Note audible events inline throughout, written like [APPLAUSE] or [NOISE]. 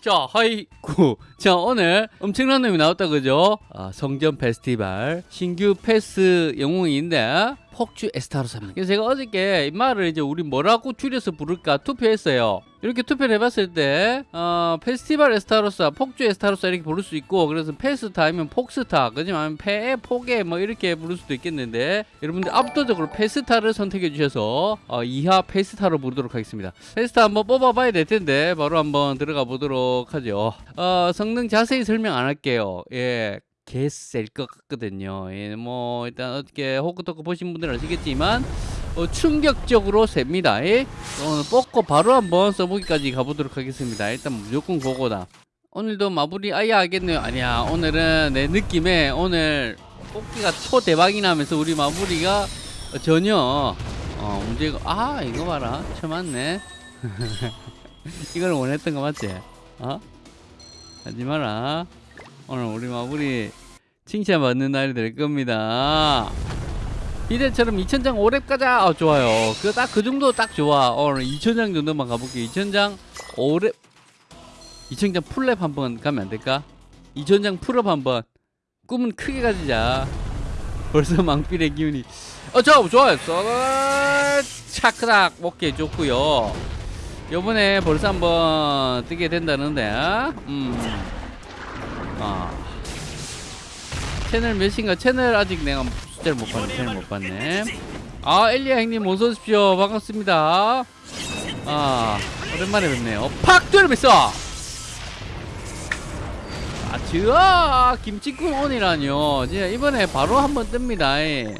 자, 하이구. [LAUGHS] 자, 오늘 엄청난 놈이 나왔다, 그죠? 아, 성전 페스티벌 신규 페스 영웅인데 폭주 에스타로사입니다. 그래서 제가 어저께 이 말을 이제 우리 뭐라고 줄여서 부를까 투표했어요. 이렇게 투표를 해봤을 때, 어, 페스티벌 에스타로사, 폭주 에스타로사 이렇게 부를 수 있고, 그래서 페스타 아니면 폭스타, 그지? 아니면 페에, 폭에 뭐 이렇게 부를 수도 있겠는데, 여러분들 압도적으로 페스타를 선택해 주셔서, 어, 이하 페스타로 부르도록 하겠습니다. 페스타 한번 뽑아봐야 될 텐데, 바로 한번 들어가 보도록 하죠. 어, 성능 자세히 설명 안 할게요. 예. 개셀 것 같거든요. 예, 뭐 일단 어떻게 호크토크 보신 분들은 아시겠지만 어, 충격적으로 셉니다. 예? 오늘 뽑고 바로 한번 써보기까지 가보도록 하겠습니다. 일단 무조건 그거다. 오늘도 마무리 아예 하겠네요. 아니야 오늘은 내 느낌에 오늘 뽑기가 초대박이 나면서 우리 마무리가 전혀 어, 문제가 아 이거 봐라 쳐맞네 [LAUGHS] 이걸 원했던 거 맞지? 어? 하지 마라 오늘 우리 마무리 칭찬받는 날이 될 겁니다. 이대처럼 2000장 5렙 가자. 어, 좋아요. 그 딱 그 정도 딱 좋아. 오늘 2000장 정도만 가볼게. 2000장 5렙 2000장 풀렙 한번 가면 안 될까? 2000장 풀업 한번. 꿈은 크게 가지자. 벌써 망필의 기운이. 어, 저 좋아요. 차크락 오케이 좋고요. 요번에 벌써 한번 뜨게 된다는데. 음. 아. 채널 몇인가? 채널 아직 내가 숫자를 못 봤네. 채널 못 봤네. 아, 엘리야 형님 어서 오십시오. 반갑습니다. 아, 오랜만에 뵙네요. 팍 때려봤어. 아, 즈아 김치국 온이라뇨. 진짜 이번에 바로 한번 뜹니다. 예.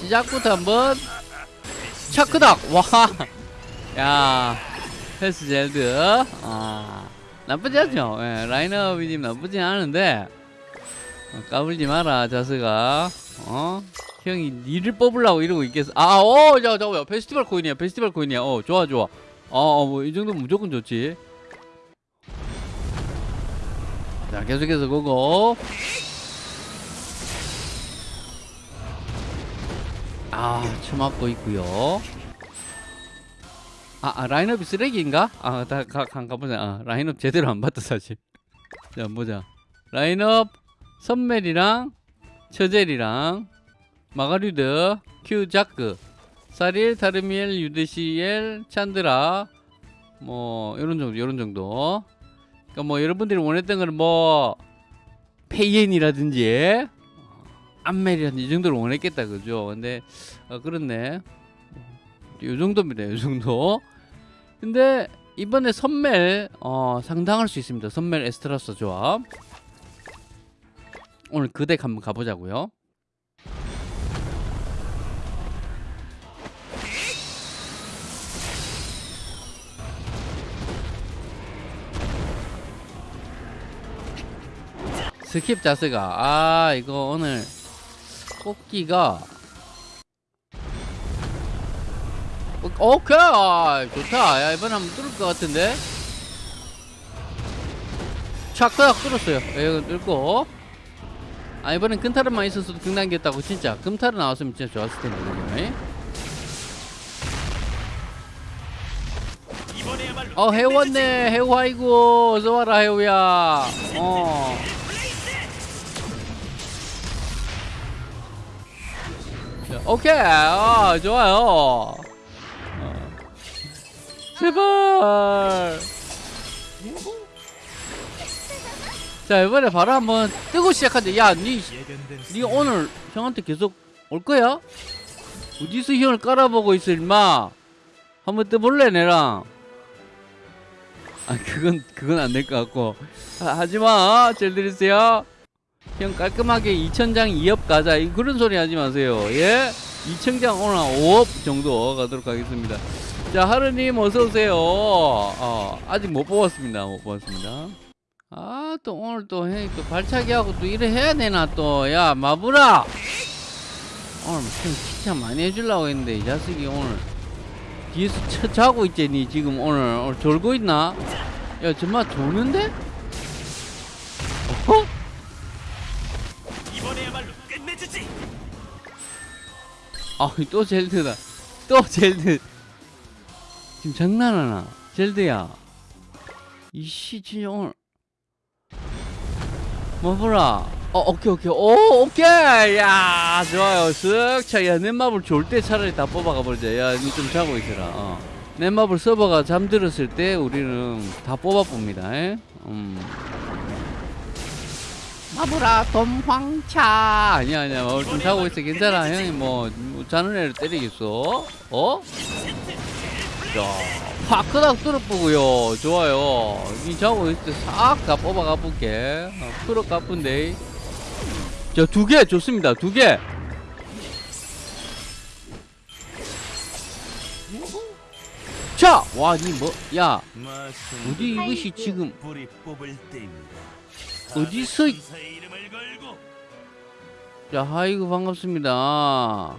시작부터 한번 차크닥. 와. [LAUGHS] 야. 헬스 젤드. 아. 나쁘지 않죠? 예, 라인업이 좀 나쁘지 않은데 어, 까불지 마라 자스가. 어? 형이 니를 뽑으려고 이러고 있겠어. 아, 어, 자, 자, 페스티벌 코인이야 페스티벌 코인이야. 어, 좋아, 좋아. 어, 어 뭐이 정도면 무조건 좋지. 자, 계속해서 고고. 아, 처맞고 있고요 아, 아 라인업이 쓰레기인가? 아, 다 가, 가, 가보자. 아, 라인업 제대로 안 봤다 사실. 자, 보자. 라인업 선멜이랑 처젤이랑 마가류드, 큐 자크, 사릴, 타르미엘, 유드시엘, 찬드라 뭐 이런 정도, 이런 정도. 그러니까 뭐 여러분들이 원했던 거는 뭐 페이엔이라든지 암멜이라든지 이 정도를 원했겠다 그죠? 근데 어, 그렇네. 요 정도입니다. 요 정도. 근데 이번에 선멜 어, 상당할 수 있습니다. 선멜 에스트라스 조합. 오늘 그 덱 한번 가보자고요. 스킵 자스가 아 이거 오늘 뽑기가 오케이. 아, 좋다. 야 이번에 한번 뚫을 것 같은데. 착딱 뚫었어요. 예, 이거 뚫고. 아 이번엔 금탈은만 있었어도 극단기였다고 진짜. 금탈은 나왔으면 진짜 좋았을 텐데 그죠? 어 해우 왔네. 해우 아이고 어서 와라 해우야. 어. 자, 오케이. 아 좋아요 제발. 자 이번에 바로 한번 뜨고 시작하자 야니 니 오늘 형한테 계속 올 거야? 어디서 형을 깔아보고 있어 임마? 한번 떠볼래 내랑? 아 그건 그건 안 될 것 같고. 하, 하지마. 잘 들으세요. 형 깔끔하게 2천장 2업 가자. 이 그런 소리 하지 마세요. 예? 2천장 오늘 5업 정도 가도록 하겠습니다 자 하루님 어서오세요. 어, 아직 못 뽑았습니다. 못 뽑았습니다. 아 또 오늘 또또 발차기 하고 또 일을 해야 되나 또. 야 마부라 오늘 좀 칭찬 많이 해주려고 했는데 이 자식이 오늘 뒤에서 쳐 자고 있지 니 지금 오늘 오늘 졸고 있나? 야 정말 조는데? 어? 이번에야말로 끝내주지. 아또 젤드다. 또 젤드 지금 장난하나? 젤드야. 이씨 진짜 오늘 뭐보라. 어 오케이 오케이. 오 오케이. 야 좋아요. 쓱차야 넷마블 좋을 때 차라리 다 뽑아가 버리자. 야니 좀 자고 있어라. 어. 넷마블 서버가 잠들었을 때 우리는 다 뽑아 봅니다. 에? 음. 마블아 dom황차. 아니야 아니야. 마블 좀 자고 있어. 괜찮아. 형이 뭐, 뭐 자는 애를 때리겠어. 어? 자 파크닥 뚫어보고요. 좋아요. 이 자고 때싹다 뽑아가 볼게. 어, 풀어 까쁜데. 자 두 개 좋습니다. 두 개. 자! 와, 니 뭐, 야, 어디 이것이 지금. 어디서 자, 하이구 반갑습니다.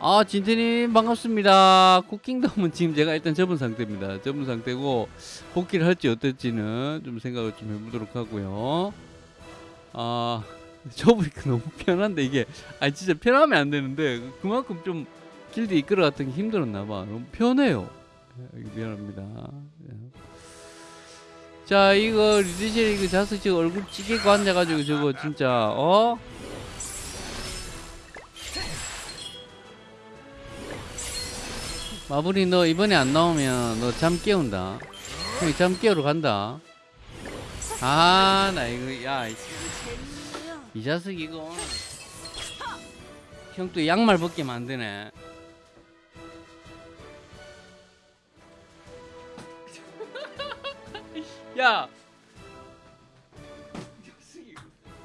아, 진태님 반갑습니다. 쿠킹덤은 지금 제가 일단 접은 상태입니다. 접은 상태고, 복귀를 할지 어떨지는 좀 생각을 좀 해보도록 하고요. 아, 접으니까 너무 편한데, 이게, 아, 진짜 편하면 안 되는데, 그만큼 좀 길드 이끌어 갔던 게 힘들었나 봐. 너무 편해요. 예, 미안합니다. 예. 자, 이거 리드실 이거 자석 지금 얼굴 찌개고 앉아가지고 저거 진짜, 어? 마블이 너 이번에 안 나오면 너 잠 깨운다. 형이 잠 깨우러 간다. 아, 나 이거, 야, 이, 이 자식 이거. 형 또 양말 벗게 만드네. [LAUGHS] 야!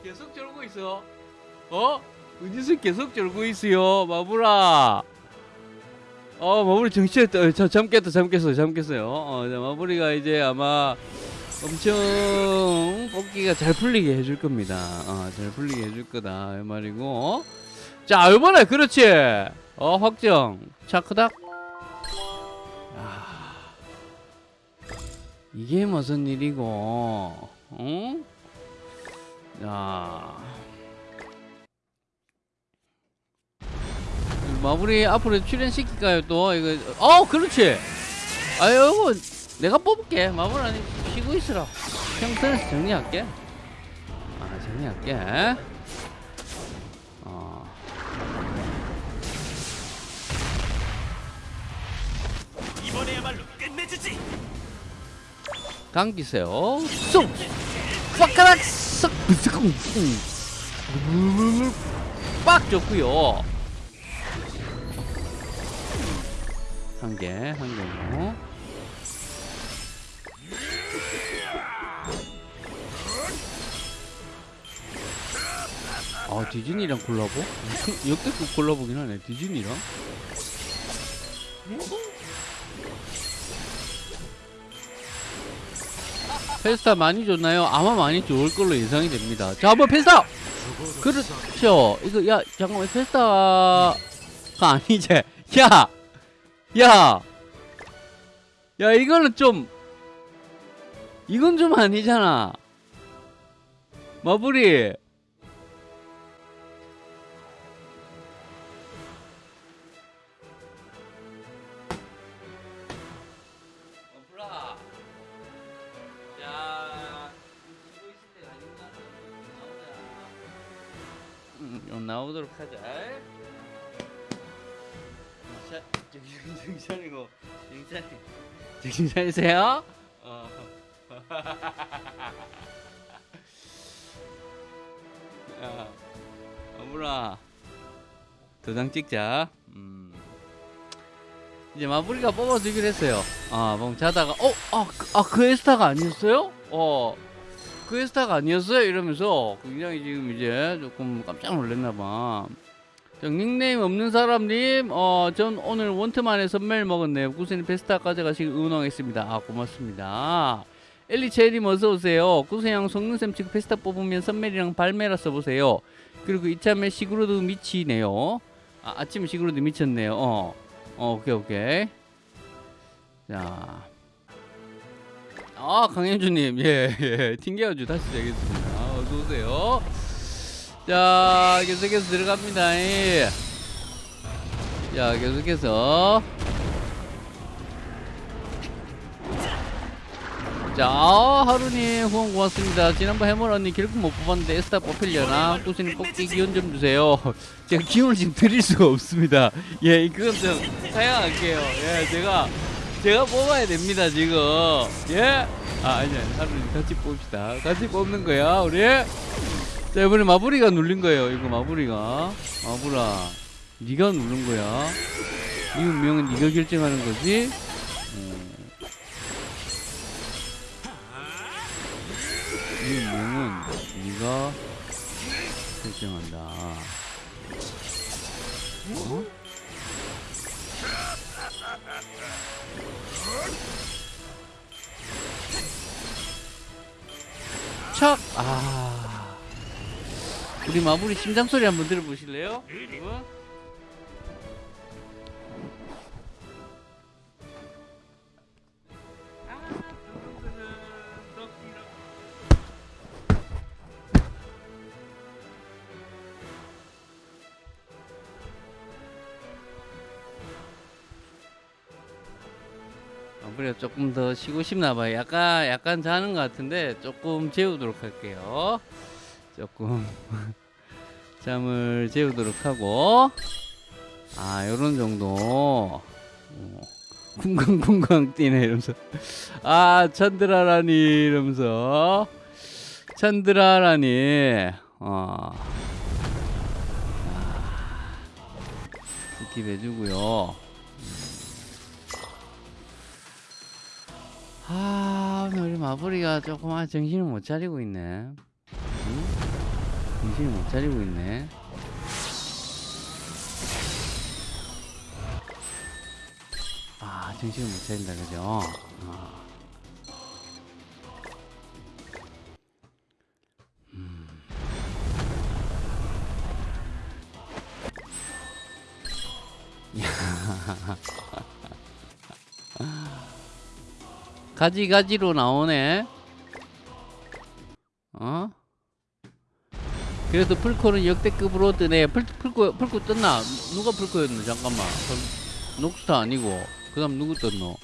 계속 졸고 있어. 어? 은지수 계속 졸고 있어요, 마블아. 어, 마블이 정신을 떠, 저, 잠 깼다, 잠 깼어, 잠 깼어요. 어, 자, 마블이가 이제 아마 엄청 뽑기가 잘 풀리게 해줄 겁니다. 어, 잘 풀리게 해줄 거다, 이 말이고. 자, 이번에, 그렇지! 어, 확정. 차크닥. 아, 이게 무슨 일이고, 응? 자. 마무리 앞으로 출연시킬까요 또? 이거 어 그렇지! 아유 내가 뽑을게. 마무리 아니 쉬고 있으라. 평소에서 정리할게. 아 정리할게. 어. 이번에야말로 끝내주지. 감기세요. 쏙 빡가락! 쏙 부스쿵 빡! 좋고요 한 개 한 개고 아 디즈니랑 콜라보? [LAUGHS] 역대급 콜라보긴 하네 디즈니랑 페스타 많이 줬나요? 아마 많이 좋을 걸로 예상이 됩니다. 자, 한번 페스타! 그렇죠. 이거, 야, 잠깐만, 페스타가 아니지. 야! 야! 야, 이거는 좀, 이건 좀 아니잖아. 마블이. 음, 좀 나오도록 하자. 자, 차리세요. 어. [LAUGHS] 야, 마블아, 도장 찍자. 음. 이제 마블이가 뽑아주기로 했어요. 아, 멍 자다가, 어, 아, 그, 아, 그 에스타가 아니었어요? 어, 그 에스타가 아니었어요? 이러면서 굉장히 지금 이제 조금 깜짝 놀랐나봐. 저 닉네임 없는 사람님, 어, 전 오늘 원트만에 선물 먹었네요. 구세님 페스타 가져가시길 응원하겠습니다. 아, 고맙습니다. 엘리체님 어서오세요. 구세형 속눈샘 치고 페스타 뽑으면 선멜이랑 발메라 써보세요. 그리고 이참에 시그로드 미치네요. 아, 아침에 시그로드 미쳤네요. 어. 어, 오케이, 오케이. 자. 아, 강현주님. 예, 예. 튕겨가지고 다시 시작했습니다. 어서오세요. 자, 계속해서 들어갑니다. 예. 자, 계속해서. 자 하루님 후원 고맙습니다. 지난번 해물 언니 결국 못 뽑았는데 에스타 뽑히려나? 꾸준히 뽑기 기운 좀 주세요. 제가 기운을 지금 드릴 수가 없습니다. 예 그건 좀 사양할게요. 예 제가 제가 뽑아야 됩니다 지금. 예? 아 아니야 하루님 같이 뽑읍시다. 같이 뽑는 거야 우리 자 이번에 마부리가 눌린 거예요 이거 마부리가 마부라 네가 누른 거야 이 운명은 네가 결정하는 거지 음. 이 운명은 네가 결정한다 어? 척! 아. 우리 마무리 심장 소리 한번 들어보실래요? 여러분? 마무리가 조금 더 쉬고 싶나 봐요. 약간 약간 자는 것 같은데 조금 재우도록 할게요. 조금 [LAUGHS] 잠을 재우도록 하고. 아 요런 정도. 어, 쿵쾅쿵쾅 뛰네 이러면서. 아 찬드라라니 이러면서. 찬드라라니. 어. 아, skip 해주고요. 아 오늘 마무리가 조금 아, 정신을 못 차리고 있네. 응? 정신을 못 차리고 있네 아 정신을 못 차린다 그죠 아. 음. [LAUGHS] 가지가지로 나오네 그래도 풀코는 역대급으로 뜨네. 풀, 풀코 풀코 떴나? 누가 풀코였노? 잠깐만. 녹스타 아니고. 그 다음 누구 떴노? 어.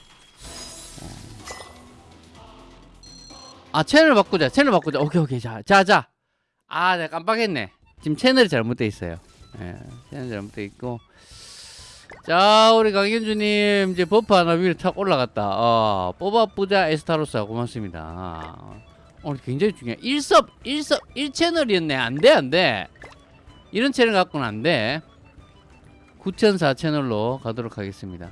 아 채널 바꾸자. 채널 바꾸자. 오케이 오케이. 자자자. 아 내가 깜빡했네. 지금 채널이 잘못돼 있어요. 예 채널 잘못돼 있고. 자 우리 강현주님 이제 buff 하나 위로 탁 올라갔다. 어, 뽑아보자 에스타로스 고맙습니다 오늘 굉장히 중요해. 1섭 1섭 1채널이었네. 안 돼 안 돼. 이런 채널 갖고는 안 돼. 9004 채널로 가도록 하겠습니다.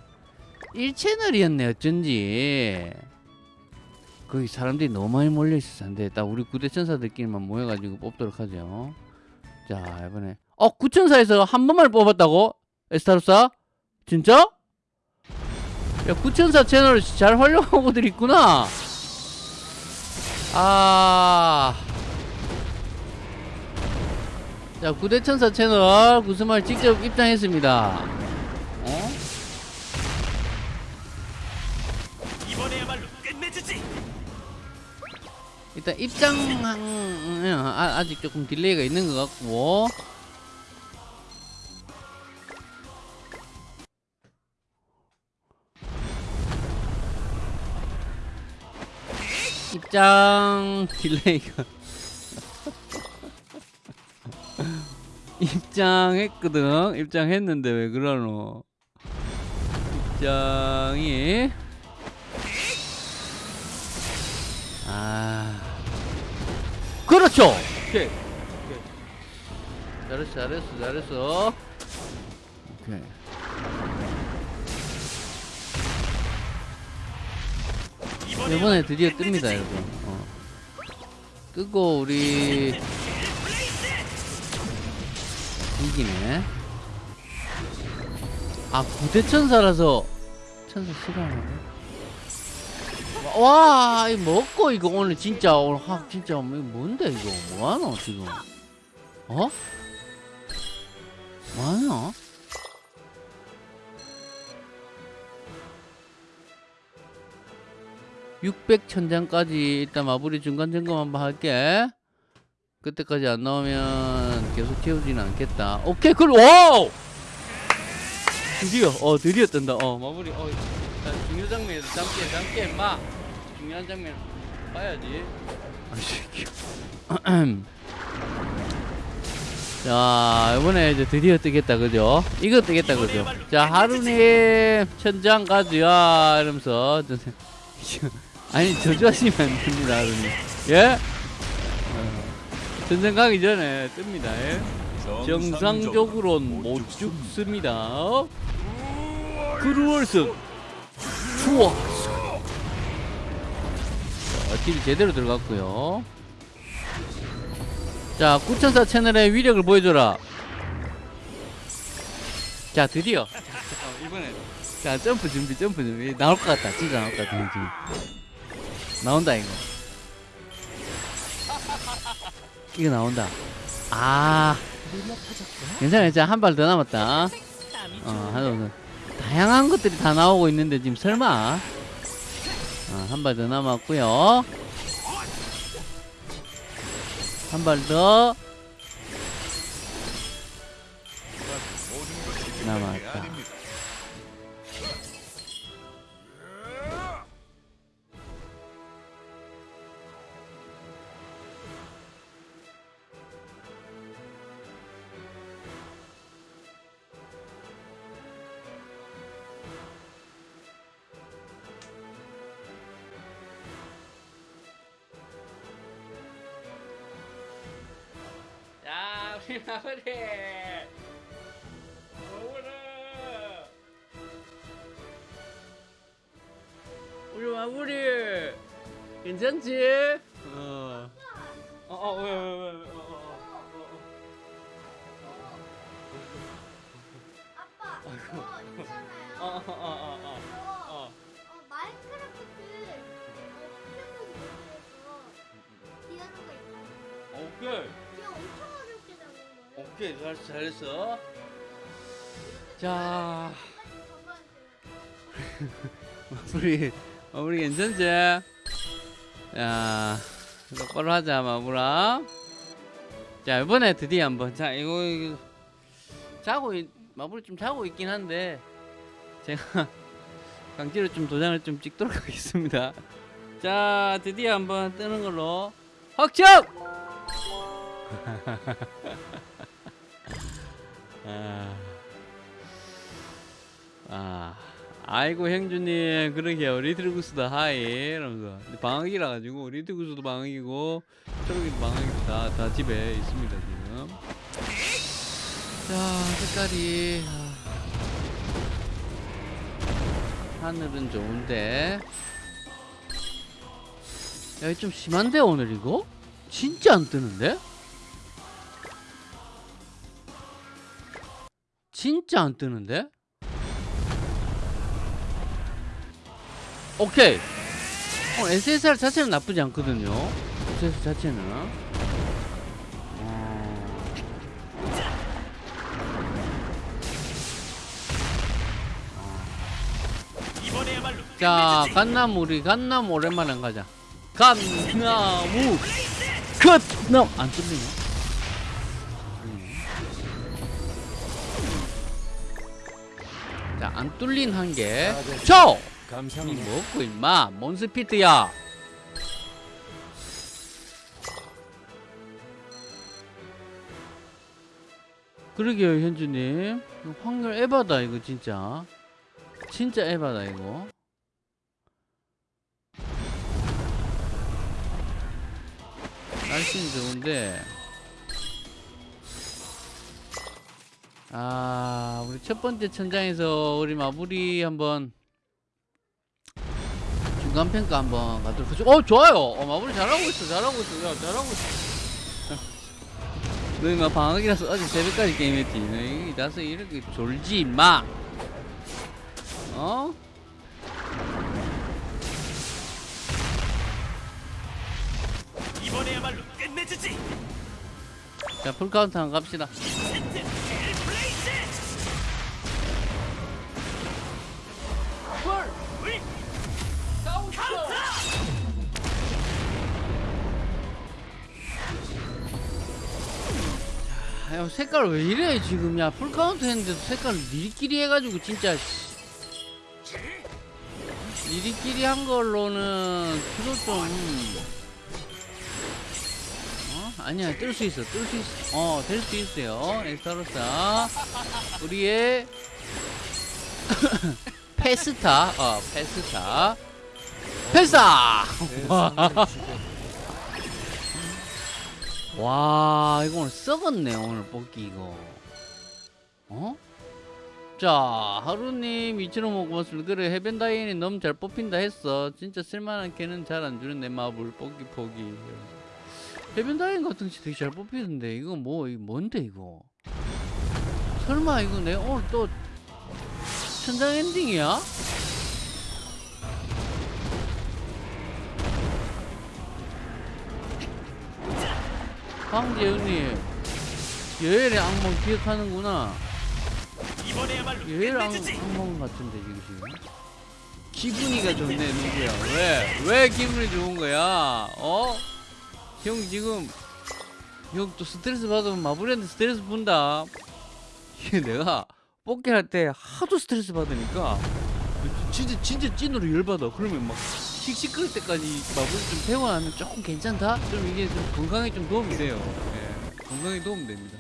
1채널이었네 어쩐지. 거기 사람들이 너무 많이 몰려있어서 안돼. 딱 우리 9대천사들끼리만 모여가지고 뽑도록 하죠. 자 이번에. 어 9천사에서 한 번만 뽑았다고? 에스타로사? 진짜? 야 9천사 채널 잘 활용하고들 있구나 아. 자, 구대천사 채널 구스말 직접 입장했습니다. 어? 이번에야말로 끝내주지. 일단 입장 아, 아직 조금 delay가 있는 것 같고 입장 delay가. 입장했거든. 입장했는데 왜 그러노? 입장이. 아. 그렇죠! 오케이, 오케이. 잘했어 잘했어 잘했어. 오케이 이번에 드디어 뜹니다 여러분 어. 뜨고 우리 이기네 아 구대천사라서 천사 싫어하네 와, 이 먹고 이거 오늘 진짜 오늘 확 진짜 이거 뭔데 이거 뭐하노 지금? 어? 뭐하노? (600 천장까지) 일단 마무리 중간 점검 한번 할게 그때까지 안 나오면 계속 채우지는 않겠다 오케이 그럼 와우 드디어 어 드디어 뜬다 어 마무리 어 자, 중요 장면에서 잠깐 잠깐 마 중요한 장면 봐야지. 아씨. [CLEARS THROAT] 자 이번에 이제 드디어 뜨겠다 그죠? 이거 뜨겠다 그죠? 자 하루님 천장 가즈야 이러면서 [LAUGHS] 저- 아니 저주하시면 안 됩니다 하루님 예? 어, 천장 가기 전에 뜹니다 예? 정상적으로는 못 죽습니다 크루얼스 추워 자, deal 제대로 들어갔고요 자, 9004 채널의 위력을 보여줘라. 자, 드디어. 어, 이번에. 자, 점프 준비, 점프 준비. 나올 것 같다. 진짜 나올 것 같다, 지금. 나온다, 이거. 이거 나온다. 아. 괜찮아, 괜찮아. 한 발 더 남았다. 어, 더. 다양한 것들이 다 나오고 있는데, 지금 설마. 어, 한발 더 남았고요 한 발더 남았다. 거예요. 오케이, 잘, 잘했어. 자, [LAUGHS] 우리, 우리 괜찮지? 야, 똑바로 하자, 마무라. 자, 이번에 드디어 한번. 자, 이거, 이거 자고, 있, 마무리 좀 자고 있긴 한데, 제가 [LAUGHS] 강제로 좀 도장을 좀 찍도록 [LAUGHS] 하겠습니다. 자, 드디어 한번 뜨는 걸로. 확정! 아, 아, 아이고 형주님. 그러게요 리틀구스도 하이. 이러면서. 방학이라 가지고 리틀구스도 방학이고 초록이도 방학이고 다, 다 집에 있습니다 지금. 자 색깔이. 아, 하늘은 좋은데. 야, 좀 심한데 오늘 이거? 진짜 안 뜨는데? 진짜 안 뜨는데? 오케이. 어, SSR 자체는 나쁘지 않거든요. SSR 자체는. 어... 자, 갓나무 우리 갓나무 오랜만에 한 가자. 갓나무 갓나무 안 뚫리네. 자, 안 뚫린 한 개. 쳐! 이. 먹고 임마 몬스피트야. 그러게요 현주님 확률 에바다 이거 진짜 진짜 에바다 이거 날씨는 좋은데 아 우리 첫 번째 천장에서 우리 마무리 한번 중간 평가 한번 가도록 하죠. 어 좋아요. 어 마무리 잘하고 있어, 잘하고 있어, 야 잘하고 있어. 너희 막 방학이라서 어제 새벽까지 게임했지. 너희 나서 이렇게 졸지 마. 어? 이번에야말로 끝내주지. 자 full counter 한번 갑시다. 야 색깔 왜 이래 지금 야 full counter 했는데도 색깔 니리끼리 해가지고 진짜 씨. 우리끼리 한 걸로는 주로 좀 어? 아니야 뜰 수 있어 뜰 수 있어 어 될 수 있어요 에스타로사 우리의 페스타. 어 페스타. 페스타! [LAUGHS] 와 이거 오늘 썩었네 오늘 뽑기 이거. 어? 자 하루님 이치로 먹고 고맙습니다. 그래 해변다이앤이 너무 잘 뽑힌다 했어. 진짜 쓸만한 개는 잘 안 주는 내 마블 뽑기 포기. 해변다이앤 같은 거 되게 잘 뽑히는데 이거 뭐 이거 뭔데 이거? 설마 이거 내 오늘 또 천장 엔딩이야? 황재훈님 여열의 악몽 기억하는구나 여열 악. 악몽 같은데 지금 기분이가 좋네 누구야 왜? 왜 기분이 좋은 거야? 어? 형 지금 형 또 스트레스 받으면 마블이한테 스트레스 분다 이게 내가 뽑기 할 때 하도 스트레스 받으니까. 진짜 진짜 찐으로 열받아. 그러면 막 씩씩거릴 때까지 마블 좀 태워하면 조금 괜찮다? 좀 이게 좀 건강에 좀 도움이 돼요. 예, 건강에 도움 됩니다.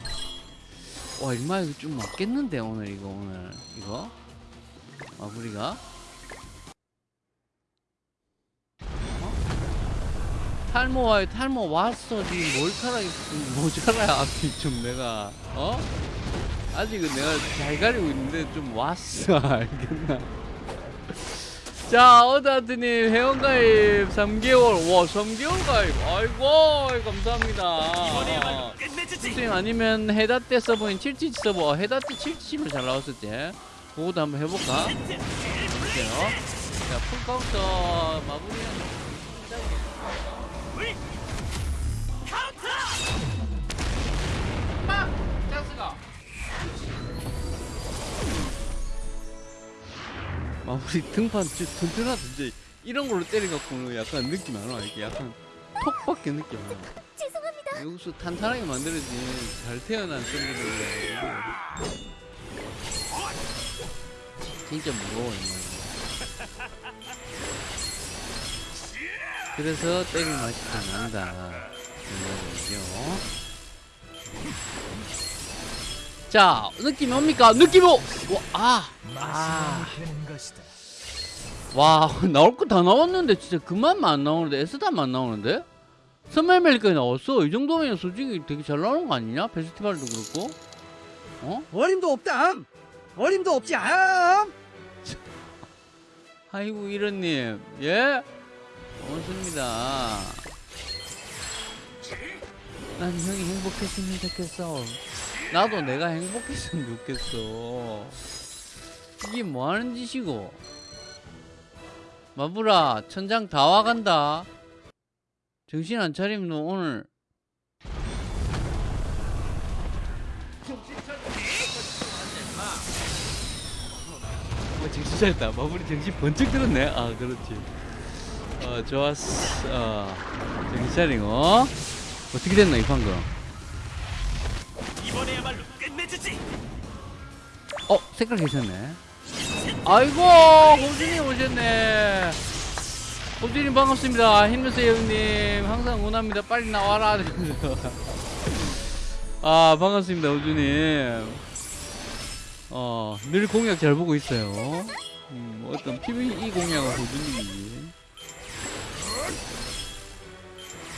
와 일마 이거 좀 맞겠는데 오늘 이거 오늘. 이거? 마블이가? 어? 탈모와의 탈모 왔어. 지금 좀 모자라야 앞이 좀 내가. 어? 아직은 내가 잘 가리고 있는데 좀 왔어. [LAUGHS] 알겠나? 자 어다트님 회원가입 3개월. 와 3개월 가입. 아이고 감사합니다. 끝내주지. 선생님 아니면 헤다테 서버인 77 서버 헤다테 77로 잘 나왔을 때 그거도 한번 해볼까? 볼게요. 자 full counter 마무리는 우리 카운터. 마무리 등판 진짜 이런 걸로 때려갖고는 약간 느낌 안 와. 이게 약간 톡밖에 느낌 안 와. 죄송합니다. 여기서 탄탄하게 만들어진 잘 태어난 샌드들이 진짜 무거워 이거. 그래서 때릴 맛이 더 난다 이거죠. 자 느낌이 옵니까? 느낌이 오! 와, 아! 아. 와 나올 거 다 나왔는데 진짜 그만만 안 나오는데 에스다만 안 나오는데? 선멜멜까지 나왔어 이 정도면 솔직히 되게 잘 나오는 거 아니냐? 페스티벌도 그렇고 어? 어림도 없담 어림도 없지 않 아이고 이런님 예? 고맙습니다 난 형이 행복했으면 좋겠어 나도 내가 행복했으면 좋겠어. 이게 뭐하는 짓이고? 마부라 천장 다 와간다. 정신 안 차리면 너 오늘. 어, 정신 차렸다. 마무리 정신 번쩍 들었네. 아 그렇지. 어 좋았어. 어 정신 차리고 어떻게 됐나 이 방금 이번에야말로 끝내주지. 어 색깔 괜찮네. 아이고 호준이 오셨네. 호준이 반갑습니다. 힘내세요 형님. 항상 응원합니다. 빨리 나와라. [LAUGHS] 아 반갑습니다 호준님. 어 늘 공약 잘 보고 있어요. 음, 어떤 PVE 공약은 호준님이지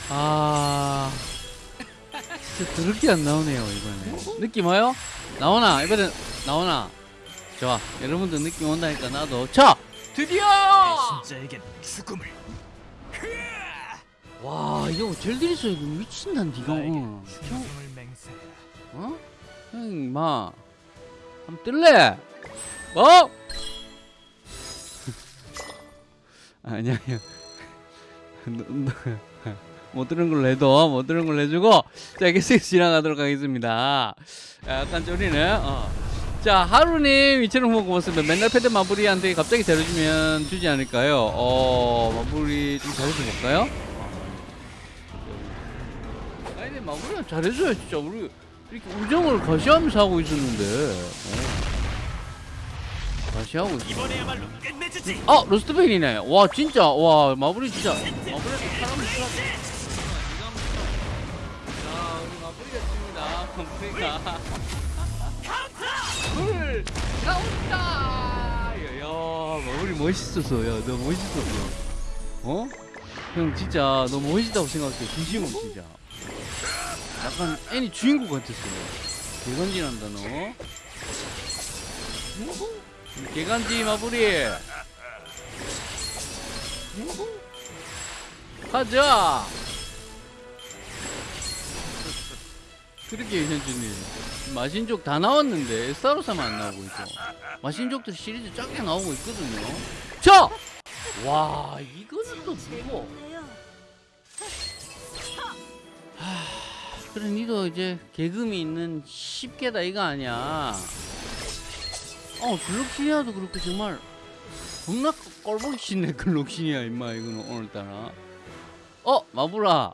아 진짜 더럽게 안 나오네요 이번에 느낌 와요? 나오나 이번엔 나오나 좋아 여러분들 느낌 온다니까 나도 자 드디어 진짜에겐 죽음을. 와 이거 젤들이서 이거 미친다 니가 어? 어? 형, 마 한번 뜰래? 뭐? [LAUGHS] 아니야 아니야 [LAUGHS] 못 들은 걸로 해도 못 들은 걸로 해주고 자 계속 지나가도록 하겠습니다. 약간 쫄리네. 어. 자 하루님 이처럼 보고 고맙습니다. 맨날 패드 마무리한테 갑자기 잘해주면 주지 않을까요? 어 마무리 좀 잘해줘볼까요? 아니 근데 마무리가 잘해줘야 진짜. 우리 이렇게 우정을 과시하면서 하고 있었는데. 어. 다시 하고 있어. 아 로스트베인이네. 와 진짜. 와 마블이 진짜. 마블에도 사람 마블이가 불 나온다 야 마블이 멋있었어. 야너 멋있었어. 어? 형 진짜 너 멋있다고 생각해 진심으로 진짜. 약간 애니 주인공 같았어. 개간지난다 너. 개간지 마블이 가자 그렇게 현준님 마신족 다 나왔는데 에스타로사만 안 나오고 있어 마신족들 시리즈 작게 나오고 있거든요. 자! 와 이거는 또 누구 그래 니도 이제 개금이 있는 10개다 이거 아니야? 어 글록시니아도 그렇고 정말 겁나 꼴보기 싫네 글록시니아 임마 이거는 오늘따라. 어 마블아.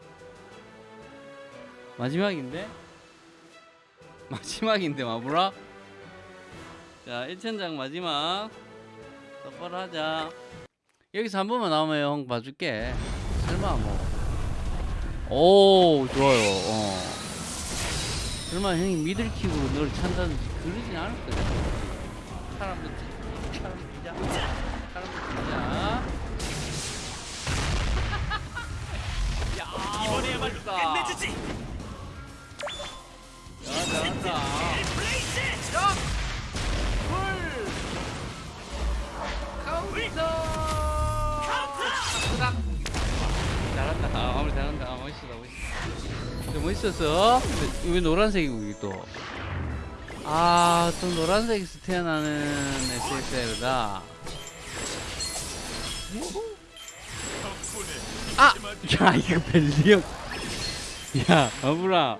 마지막인데 [LAUGHS] 마지막인데 마블아? 자 1천장 마지막. 똑바로 하자. 여기서 한 번만 나오면 형 봐줄게. 설마 뭐오 좋아요. 어. 설마 형이 미들킥으로 널 찬다든지 그러진 않을 거야. 사람도 치- 사람 진짜 사람도 진짜 [LAUGHS] 야 이번에야말로. 끝내주지. 야 잘한다 아, 아, 멋있었어? 왜 노란색이고 이게 또 아 또 노란색에서 태어나는 SSL이다. 아! 야 이거 벨리형. 야 마블아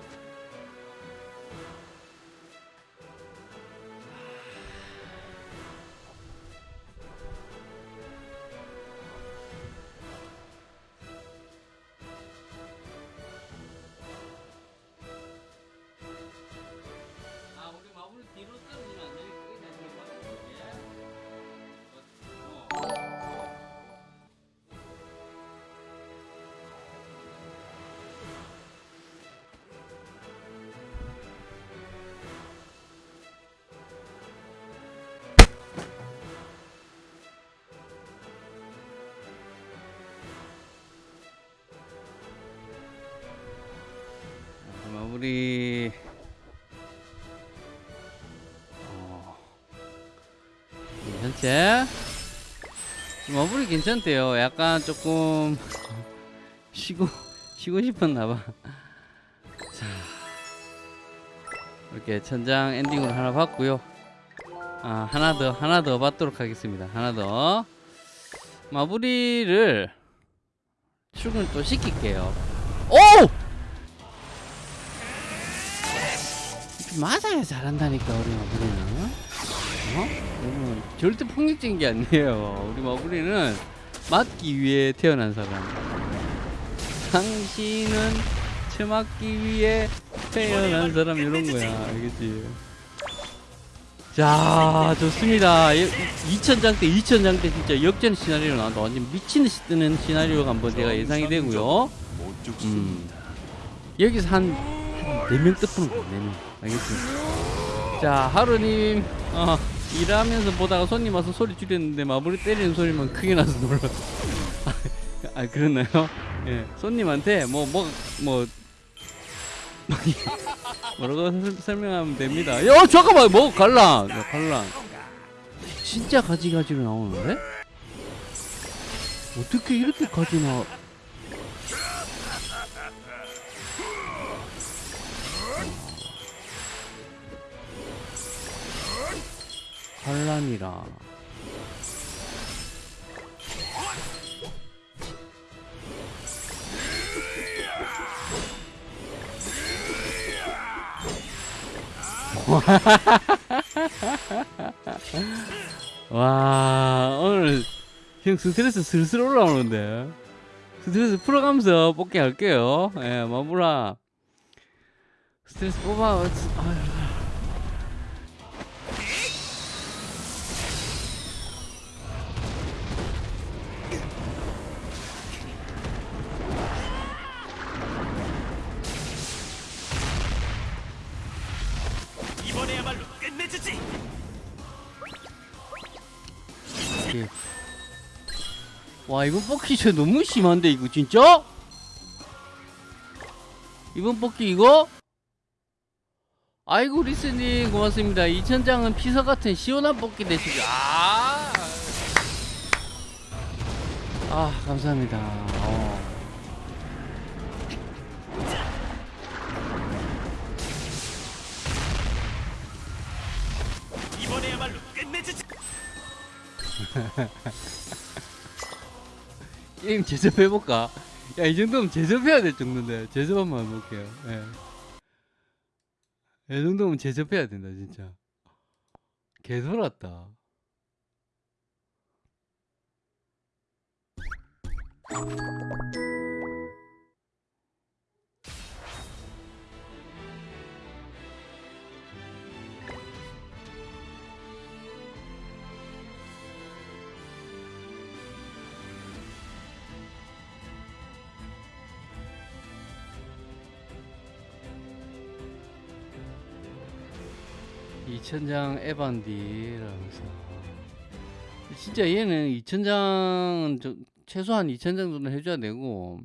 자, 마무리. 어. 괜찮지? 마무리 괜찮대요. 약간 조금 쉬고 쉬고 싶었나 봐. 자. 이렇게 천장 엔딩으로 하나 봤고요. 아, 하나 더 하나 더 받도록 하겠습니다. 하나 더. 마무리를 출근 또 시킬게요. 오! 맞아야 잘한다니까 우리 마무리는. 어? 여러분 절대 폭력적인 게 아니에요. 우리 마무리는 맞기 위해 태어난 사람. 당신은 처맞기 위해 태어난 사람 이런 거야. 알겠지? 자 좋습니다. 2000장 때 2000장 때 진짜 역전 시나리오 나온다. 완전 미친 듯이 뜨는 시나리오가 한번 제가 예상이 되고요. 음. 여기서 한 4명 뜻푸는 거야 4명. 알겠습니다. 자 하루님 어, 일하면서 보다가 손님 와서 소리 줄였는데 마무리 때리는 소리만 크게 나서 놀라 [LAUGHS] 아, 아 그랬나요? 예 손님한테 뭐 뭐뭐 [LAUGHS] 뭐라고 설- 설명하면 됩니다. 야 잠깐만 뭐 갈란 야, 갈란 진짜 가지가지로 나오는데? 어떻게 이렇게 가지 나 환란이라. [LAUGHS] 와 오늘 형 스트레스 슬슬 올라오는데. 스트레스 풀어가면서 뽑기 할게요. 예 마무라. 스트레스 뽑아 아유. 이번 뽑기 저 너무 심한데 이거 진짜? 이번 뽑기 이거? 아이고 리스님 고맙습니다. 이천장은 피서 같은 시원한 뽑기 되시죠. 아, 아 감사합니다. 어. 이번에야말로 끝내주지. [LAUGHS] 게임 제접해볼까? 야 이 정도면 제접해야 될 정도인데 제접 한번 해볼게요. 예. 이 정도면 제접해야 된다 진짜. 개 돌았다. 이천장 에반디라면서. 진짜 얘는 이천장 최소한 이천장 정도는 해줘야 되고.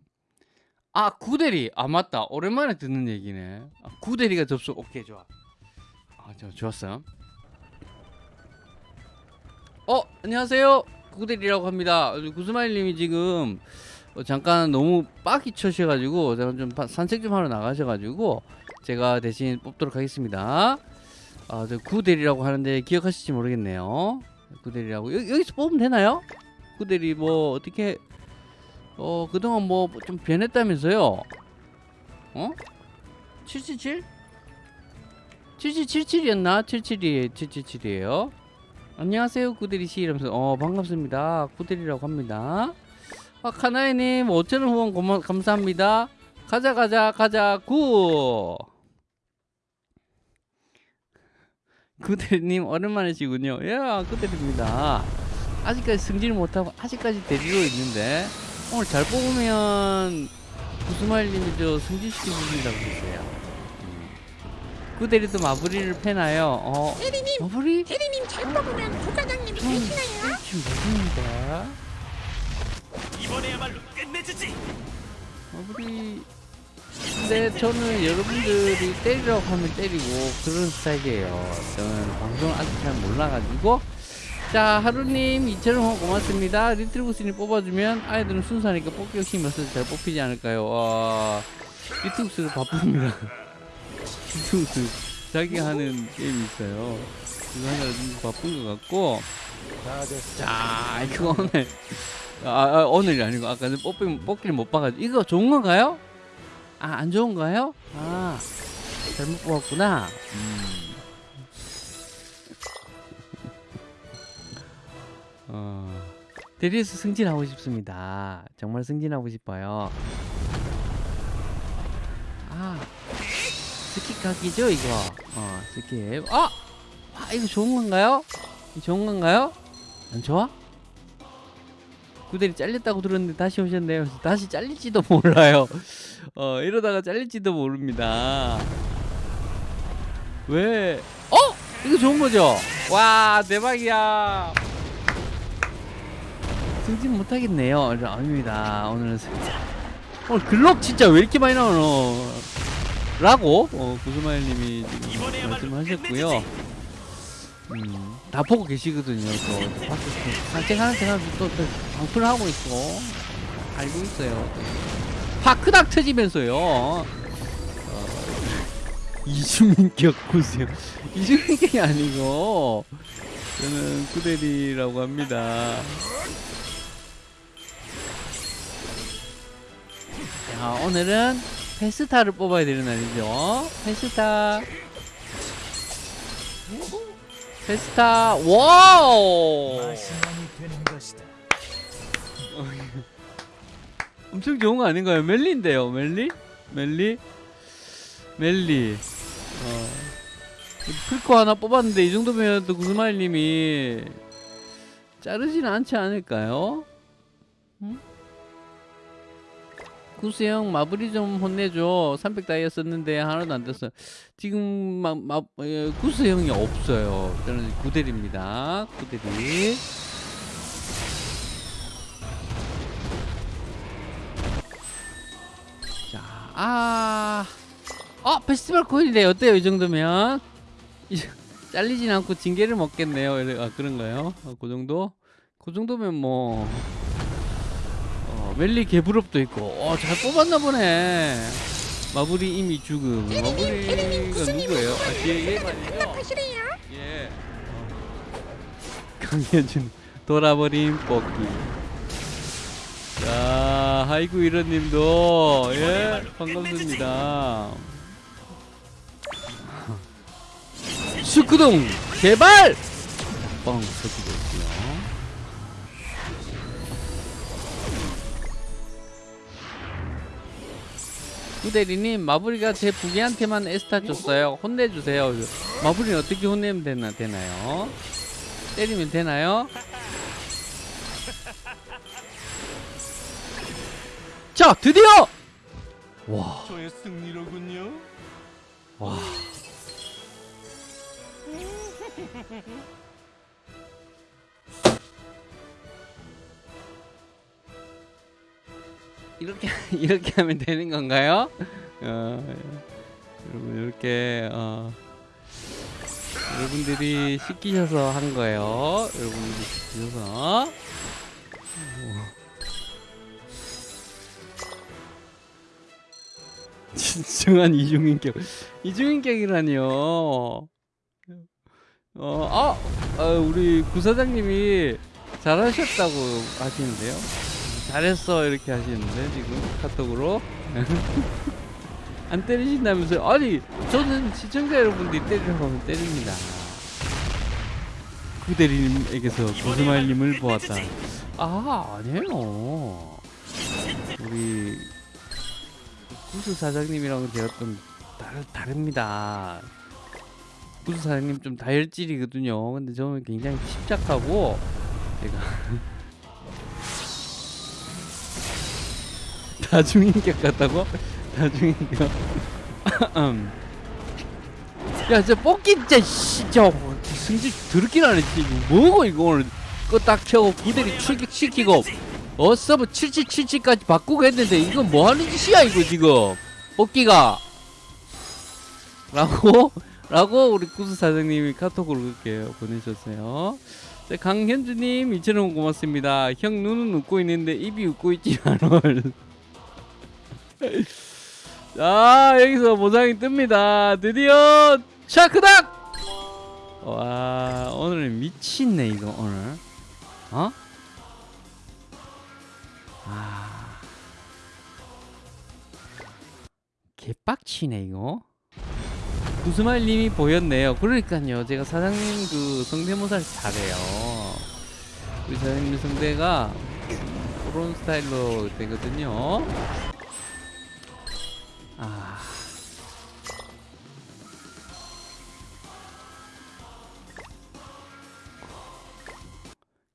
아 구대리. 아 맞다. 오랜만에 듣는 얘기네. 아, 구대리가 접속. 오케이 좋아. 아저 좋았어 어 안녕하세요. 구대리라고 합니다. 구스마일님이 지금 어, 잠깐 너무 빡이 쳐셔가지고 제가 좀 바- 산책 좀 하러 나가셔가지고 제가 대신 뽑도록 하겠습니다 아, 저 구대리라고 하는데 기억하실지 모르겠네요. 구대리라고 여, 여기서 뽑으면 되나요? 구대리 뭐 어떻게 어 그동안 뭐 좀 변했다면서요? 어? 777? 7777이었나? 77이 777이에요. 안녕하세요 구대리 씨 이러면서 어 반갑습니다 구대리라고 합니다. 아 카나이님 5천원 후원 고마, 감사합니다. 가자 가자 가자 구. 구대리님 오랜만이시군요. 야 구대리입니다. 아직까지 승진을 못하고 아직까지 데리고 있는데 오늘 잘 뽑으면 구스마일님이 저 승진시켜 주신다고 했어요. 음. 구대리도 마무리를 패나요? 어, 대리님, 마무리? 대리님 잘 뽑으면 부과장님이 음, 되시나요? 지금 모릅니다. 이번에야말로 끝내주지. 마무리. 근데 저는 여러분들이 때리라고 하면 때리고 그런 스타일이에요. 저는 방송을 아직 잘 몰라가지고. 자, 하루님 2,000원 고맙습니다. 리틀부스님 뽑아주면 아이들은 순수하니까 뽑기 욕심이 없어서 잘 뽑히지 않을까요? 와, 리틀부스 바쁩니다. [LAUGHS] 리틀부스 자기가 하는 게임이 있어요. 그거 하느라 좀 바쁜 것 같고. 자, 이거 오늘. 아, 아, 오늘이 아니고 아까 전 뽑기, 뽑기를 못 봐가지고 이거 좋은 건가요? 아, 안 좋은가요? 아, 잘못 뽑았구나. 음. 어, 대리에서 승진하고 싶습니다. 정말 승진하고 싶어요. 아, skip 각이죠, 이거. 어, skip. 아! 아, 이거 좋은 건가요? 좋은 건가요? 안 좋아? 구대리 잘렸다고 들었는데 다시 오셨네요. 다시 잘릴지도 [LAUGHS] 몰라요. 어 이러다가 잘릴지도 모릅니다. 왜? 어? 이거 좋은 거죠? 와 대박이야. 승진 못하겠네요. 아닙니다. 오늘은 승... 오늘 글록 진짜 왜 이렇게 많이 나오노? 라고 어, 구스마일님이 말씀하셨고요. 음, 다 보고 계시거든요. 또, 산책하는 사람도 또, 또 방풀 하고 있고 알고 있어요. 파크닥 터지면서요. 어, 이중인격 보세요. 이중인격이 아니고 저는 구대리라고 합니다. 자, 오늘은 페스타를 뽑아야 되는 날이죠. 페스타. 페스타 wow. [LAUGHS] 엄청 좋은 거 아닌가요? 멜리인데요 멜리? 멜리? 멜리 어. 풀코 하나 뽑았는데 이 정도면 또 구스마일님이 자르지는 않지 않을까요? 응? 구수형 마블이 좀 혼내줘. 300 다이아 썼는데 하나도 안 됐어 지금 마, 마, 어, 예, 구수형이 없어요. 저는 구델입니다. 구대리. 자아 어! 페스티벌 코인이래 어때요 이 정도면? 잘리진 않고 징계를 먹겠네요. 아 그런가요? 아, 그 정도? 그 정도면 뭐. 어, 멜리 개부럽도 있고, 어, 잘 뽑았나 보네. 마블이 이미 죽음. 마블이가 누구예요? 아, 얘, 얘 말이죠. 예. 강현준 돌아버린 뽑기. 자, 하이구 이런님도 예 반갑습니다. [LAUGHS] 슈크동 개발. 뻥 터지고 후대리님 마블이가 제 부기한테만 에스타 줬어요. 혼내주세요. 마블이 어떻게 혼내면 되나 되나요? 때리면 되나요? 자 드디어 와 저의 승리로군요. 와. [LAUGHS] 이렇게 [LAUGHS] 이렇게 하면 되는 건가요? 어, 여러분 이렇게 어, 여러분들이 시키셔서 한 거예요. 여러분들이 시키셔서. 진정한 이중인격 이중인격이라니요 어, 아, 아 우리 구사장님이 잘하셨다고 하시는데요 잘했어 이렇게 하시는데 지금 카톡으로. [LAUGHS] 안 때리신다면서요? 아니 저는 시청자 여러분들이 때리라고 하면 때립니다. 구대리님에게서 구스마일님을 보았다. 아 아니에요. 우리 구수 사장님이랑 제가 좀 다르, 다릅니다. 구수 사장님 좀 다혈질이거든요. 근데 저는 굉장히 침착하고 제가 다중인격 같다고? 다중인격. 음. 야, 저 뽑기 진짜 씨, 저 승질 나네. 진짜 이거 뭐고 이거 오늘 끄딱 켜고 구대리 출격시키고 어 서브 7777까지 바꾸고 했는데 이건 뭐 하는 짓이야 이거 지금 뽑기가 라고 라고 우리 구수 사장님이 카톡으로 그렇게 보내셨어요 자, 강현주님 2,000원 고맙습니다 형 눈은 웃고 있는데 입이 웃고 있지만은 자 여기서 보상이 뜹니다. 드디어 샤크닥! 와 오늘 미친네 이거 오늘. 어? 아. 개빡치네 이거. 구스마일님이 보였네요. 그러니까요. 제가 사장님 그 성대모사를 잘해요. 우리 사장님 성대가 그런 스타일로 되거든요 아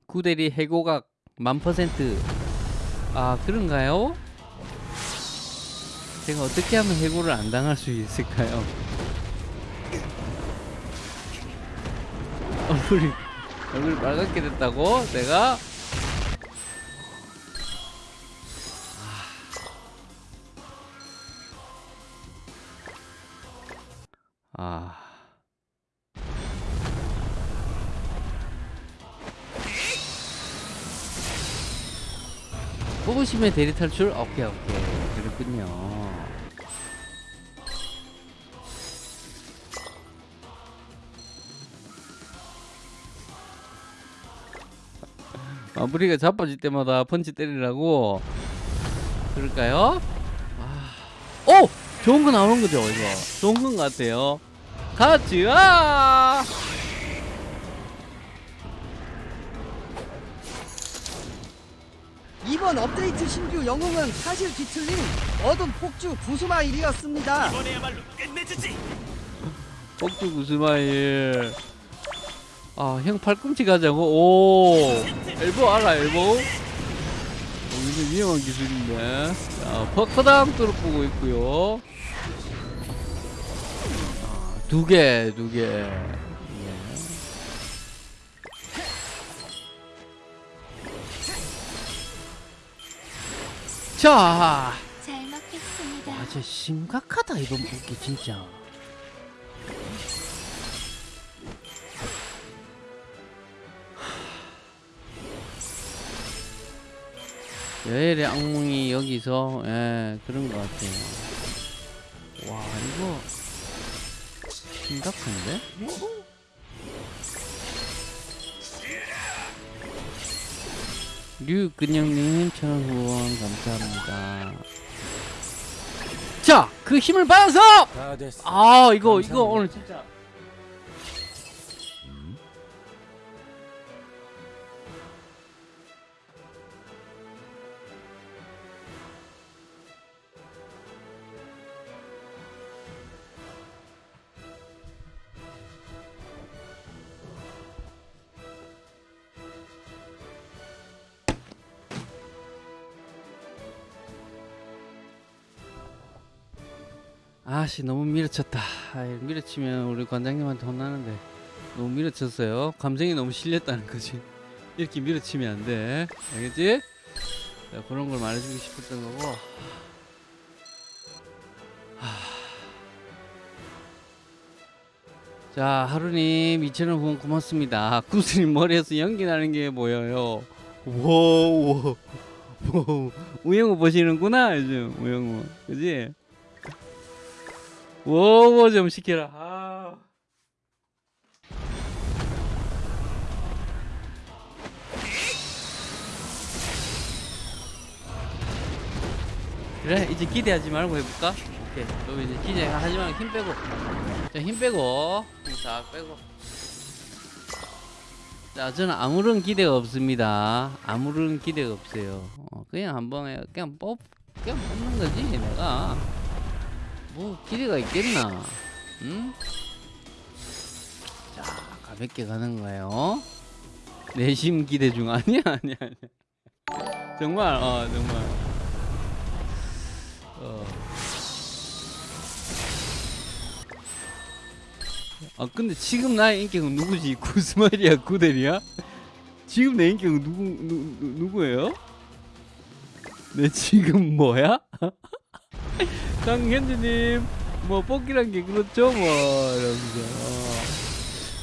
구대리 해고각 만 퍼센트 아 그런가요? 제가 어떻게 하면 해고를 안 당할 수 있을까요? 얼굴이 얼굴이 빨갛게 됐다고? 내가 아. 뽑으시면 대리 탈출? 오케이 오케이. 그렇군요. [LAUGHS] 마무리가 자빠질 때마다 펀치 때리라고? 그럴까요? 아... 오! 좋은 거 나오는 거죠 이거. 좋은 건 같아요 아! 이번 업데이트 신규 영웅은 사실 뒤틀린 어둠 폭주 부수마일이었습니다. 이번에야말로 끝내주지. 폭주 구스마일 아형 팔꿈치 가자고 오 엘보 알아 엘보 어, 이거 위험한 기술인데 자 퍼커당 뚫어보고 있고요 아, 두 개 두 개 예. 자잘 먹겠습니다. 와, 저 심각하다 이번 뽑기 진짜. 여엘의 악몽이 여기서 예 그런 것 같아요. 와 이거 심각한데? 류근영님 천원 후원 감사합니다. 자, 그 힘을 받아서. 아 이거 이거 감사합니다. 오늘 진짜 아씨 너무 밀어쳤다. 아이, 밀어치면 우리 관장님한테 혼나는데 너무 밀어쳤어요. 감정이 너무 실렸다는 거지. 이렇게 밀어치면 안 돼. 알겠지? 자, 그런 걸 말해주고 싶었던 거고. 하... 자 하루님 2천원 후원 고맙습니다. 구슬님 머리에서 연기 나는 게 보여요. 와우 우영우 보시는구나 요즘 우영우 그지? 워워 좀 시켜라. 아. 그래 이제 기대하지 말고 해볼까? 오케이. 너 이제 기대하지 말고 힘 빼고. 자힘 빼고 힘싹 빼고. 자 저는 아무런 기대가 없습니다. 아무런 기대가 없어요. 어, 그냥 한번 해. 그냥 뽑 그냥 뽑는 거지 내가. 뭐 기대가 있겠나? 응? 자 가볍게 가는 거예요. 내심 기대 중 [LAUGHS] 아니야 아니야 아니야. 정말 어 정말. 어. 아 근데 지금 나의 인격은 누구지? [LAUGHS] 구스마리아 구델이야? 지금 내 인격은 누구 누, 누 누구예요? 내 지금 뭐야? [LAUGHS] [LAUGHS] 강현주님 뭐 뽑기란 게 그렇죠 뭐 이러면서 어.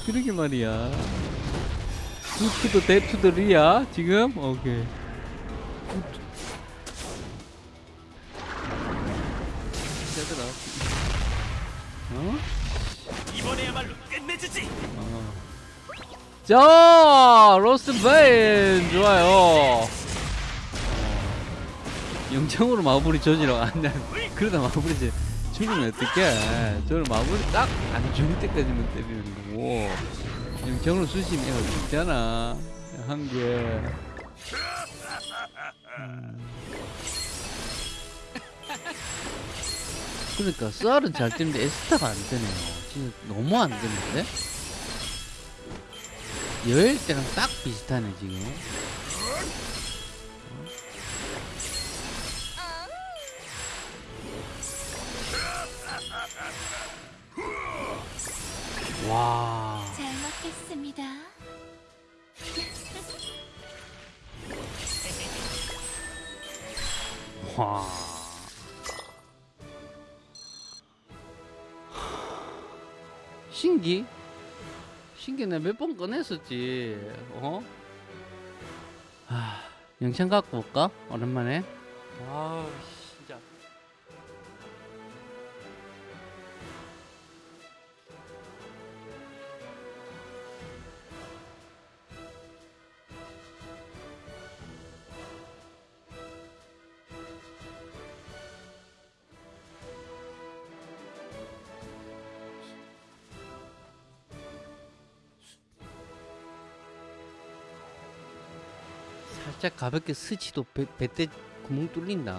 그러게 말이야 투투도 대투들이야 지금 오케이 얘들아 어? 이번에야말로 끝내주지. 어. 자 로스트 베인 좋아요 어. 영창으로 마무리 저지라고 안돼. 그러다 마무리 저 죽으면 어떡해? 저를 마무리 딱 안 죽을 때까지만 때리는 거고. 영창으로 애가 죽잖아. 한개 음. 그러니까 쌀은 잘 뜨는데 에스타가 안 되네요. 진짜 너무 안 되는데? 여일 때랑 딱 비슷하네 지금 와 잘 먹겠습니다. 와. 신기? 신기 내가 몇번 꺼냈었지. 어? 아, 영창 갖고 올까? 오랜만에. 아, 살짝 가볍게 스치도 배, 배때 구멍 뚫린다.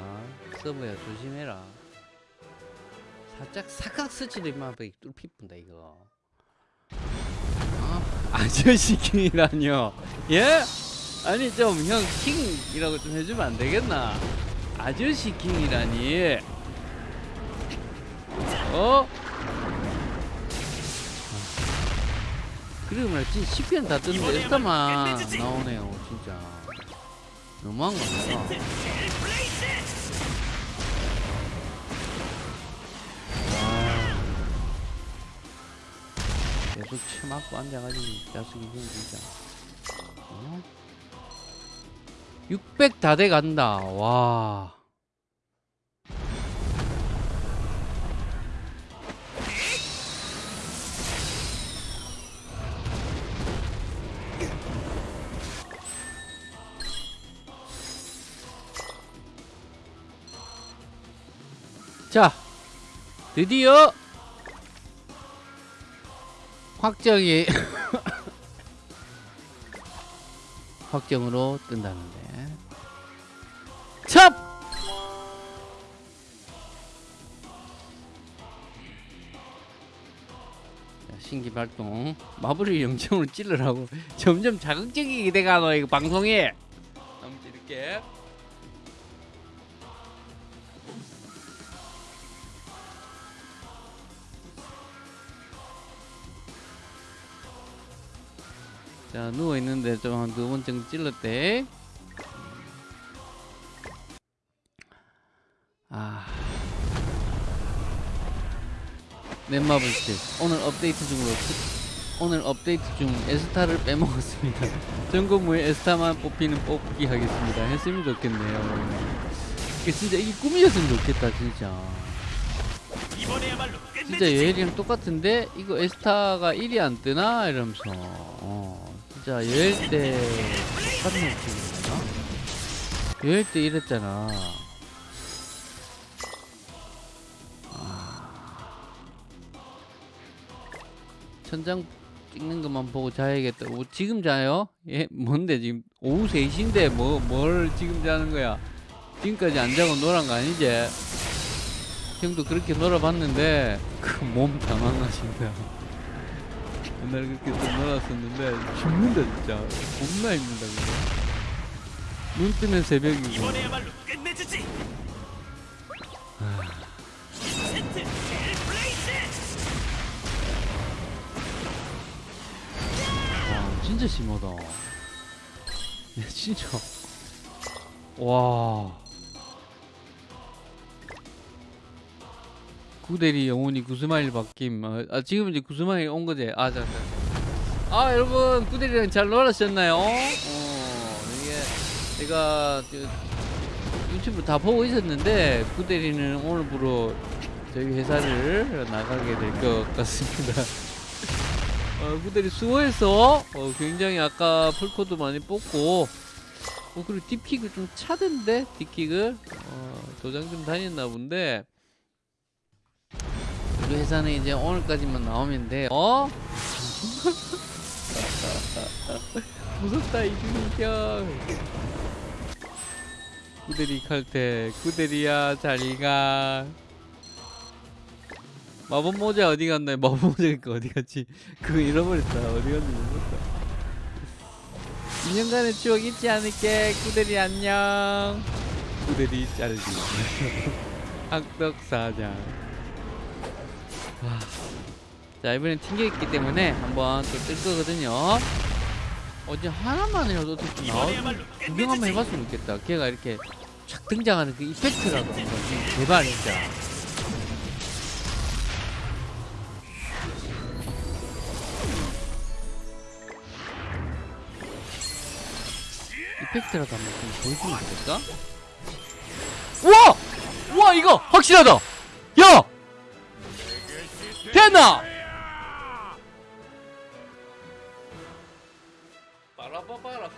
서버야 조심해라. 살짝 사각 스치도 배 뚫피 뿐다 이거. 어? 아저씨 킹이라뇨? 예? 아니 좀 형 킹이라고 좀 해주면 안 되겠나? 아저씨 킹이라니? 어? 그리고 말지 10편 다 떴는데 에스타만 나오네요 진짜 너무한 거 아니야? 계속 쳐맞고 앉아가지고 자식이 좀 진짜 600 다 돼 간다. 와. 자, 드디어 확정이 [LAUGHS] 확정으로 뜬다는데. 첩! 자, 신기 발동 마블을 영점으로 찔러라고 [LAUGHS] 점점 자극적이게 돼가노 이거 방송에 아무튼 이렇게 자 누워 있는데 좀 한 두 번 정도 찔렀 대. 아. 넷마블 실 오늘 업데이트 중으로 특- 오늘 업데이트 중 에스타를 빼먹었습니다. [LAUGHS] 전국무에 에스타만 뽑히는 뽑기 하겠습니다. 했으면 좋겠네요. 이게 진짜 이게 꿈이었으면 좋겠다 진짜. 진짜. 여엘이랑 똑같은데 이거 에스타가 1이 안 뜨나 이러면서 어, 진짜 여엘 때 똑같은 느낌이었나? 여엘 때 이랬잖아 아. 천장 찍는 것만 보고 자야겠다 오, 지금 자요? 예? 뭔데 지금 오후 3시인데 뭐, 뭘 지금 자는 거야 지금까지 안 자고 놀란 거 아니지? 형도 그렇게 놀아봤는데 그몸다 망가진다. 옛날에 그렇게 좀 놀았었는데 죽는다 진짜. 겁나 힘들다 그거. 눈 뜨면 새벽이고. 이번에야말로 끝내주지. 아. 와 진짜 심하다. 야 진짜. 와. 구대리 영혼이 구스마일 바뀜. 아, 아, 지금 이제 구스마일 온 거지. 아. 자. 아 여러분 구대리랑 잘 놀았셨나요? 어 이게 제가 저, 유튜브 다 보고 있었는데 구대리는 오늘부로 저희 회사를 나가게 될 것 같습니다. [LAUGHS] 어, 구대리 수고해서 어, 굉장히 아까 풀코드 많이 뽑고 어, 그리고 딥킥을 좀 차던데 딥킥을 어, 도장 좀 다녔나 본데 우리 회사는 이제 오늘까지만 나오면 돼 어? [LAUGHS] 무섭다 이준이형 구대리 칼퇴 구대리야 잘가 마법 모자 어디 갔나요? [LAUGHS] 마법 모자 그 어디 갔지? 그거 잃어버렸다. 어디 갔는지 모르겠다. 2년간의 추억 잊지 않을게. 구대리 안녕. 구대리 자르기. [LAUGHS] 악덕사장. 와. 자 이번엔 튕겨있기 때문에 한번 또 뜰 거거든요. 어제 하나만이라도 어떻게 좀 나와 이번에야말로 구경 한번. 해봤으면 좋겠다. 걔가 이렇게 촥 등장하는 그 이펙트라도 한번 좀 제발 진짜. 이펙트라도 한번 좀 보여주면 안 될까? 우와! 우와 이거 확실하다! 야! 됐나? 빠라빠빠라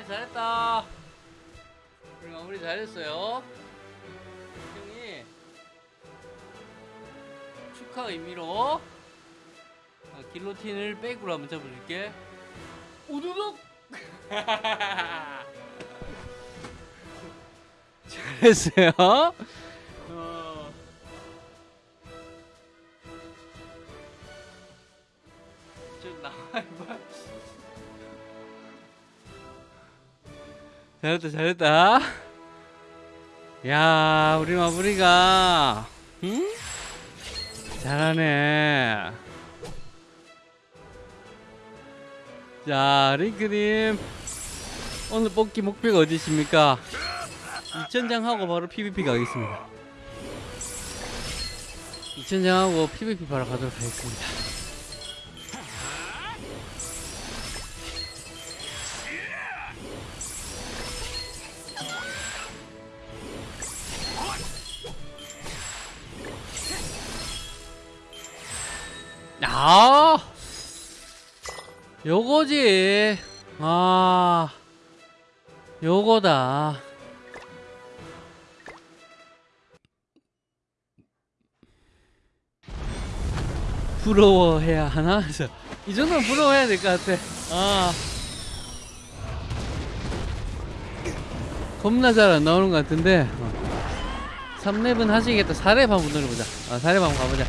마무리 잘했다. 우리 마무리 잘했어요. 형이 축하 의미로 아, 길로틴을 백으로 한번 잡아줄게. 우두둑. [LAUGHS] 잘했어요. 잘했다 잘했다. 야 우리 마무리가 응? 잘하네. 자 링크님 오늘 뽑기 목표가 어디십니까? 2천장 하고 바로 PVP 가겠습니다. 2천장 하고 PVP 바로 가도록 하겠습니다. 아, 요거지. 아, 요거다. 부러워해야 하나? [LAUGHS] 이 정도는 부러워해야 될 것 같아. 아. 겁나 잘 안 나오는 것 같은데. 어. 3렙은 하시겠다. 4렙 한번 노려보자. 아, 4렙 한번 가보자.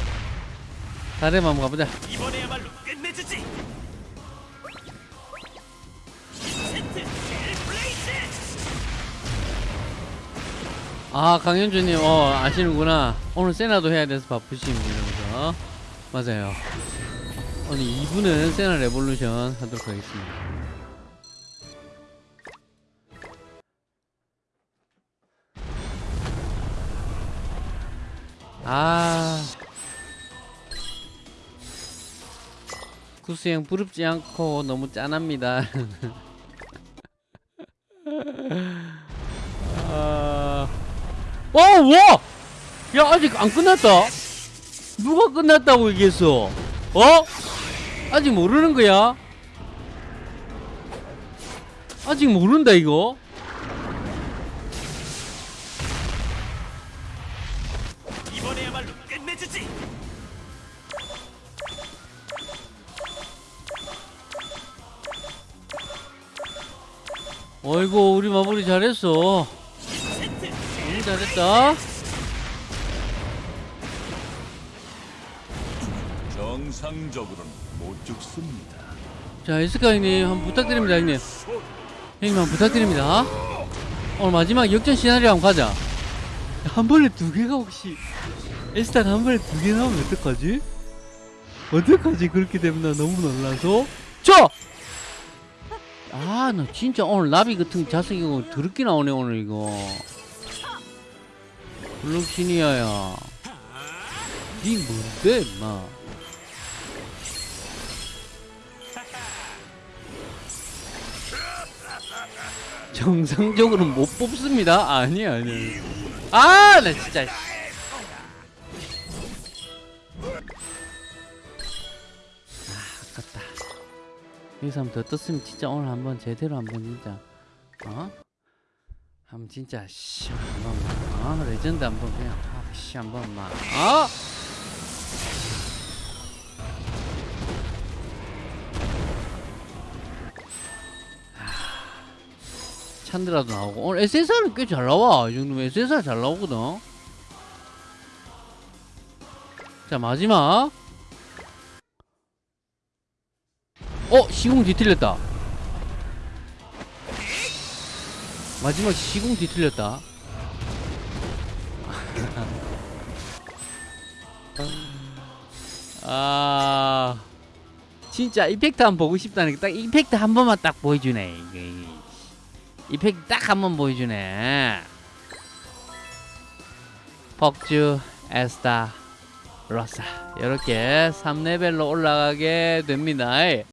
4렙 한번 가보자. 이번에야말로 끝내주지. 아, 강현주님, 어, 아시는구나. 오늘 세나도 해야 돼서 바쁘신 분이라서. 맞아요. 오늘 2부는 세나 레볼루션 하도록 하겠습니다. 아. 구수형 부럽지 않고 너무 짠합니다. [LAUGHS] 아. 어, 와! 야, 아직 안 끝났다. 누가 끝났다고 얘기했어? 어? 아직 모르는 거야? 아직 모른다, 이거? 어이구, 우리 마무리 잘했어. 너무 잘했다. 정상적으로는 못 죽습니다. 자, 에스카이님, 한번 부탁드립니다, 형님. 형님, 한번 부탁드립니다. 오늘 마지막 역전 시나리오 한번 가자. 한 번에 두 개가 혹시 에스타가 한 번에 두 개 나오면 어떡하지? 어떡하지? 그렇게 되면 나 너무 놀라서. 저! 아, 나 진짜 오늘 나비 같은 자석이 이거 더럽게 나오네, 오늘 이거. 블록시니아야. 니 뭔데, 임마. 정상적으로 못 뽑습니다. 아니 아니. 아, 나 진짜. 여기서 한번 더 떴으면 진짜 오늘 한번 제대로 한번 진짜 어? 한번 진짜 씨 한번 어? 레전드 한번 그냥 아, 씨 한번 막 어? 찬드라도 나오고 오늘 SSR은 꽤 잘 나와 이 정도면 SSR 잘 나오거든 자 마지막 어 시공 뒤틀렸다. 마지막 시공 뒤틀렸다. [LAUGHS] 아 진짜 이펙트 한번 보고 싶다니까 딱 이펙트 한 번만 딱 보여주네 이펙트 딱 한 번 보여주네. 벅주 에스타 로사. 이렇게 3레벨로 올라가게 됩니다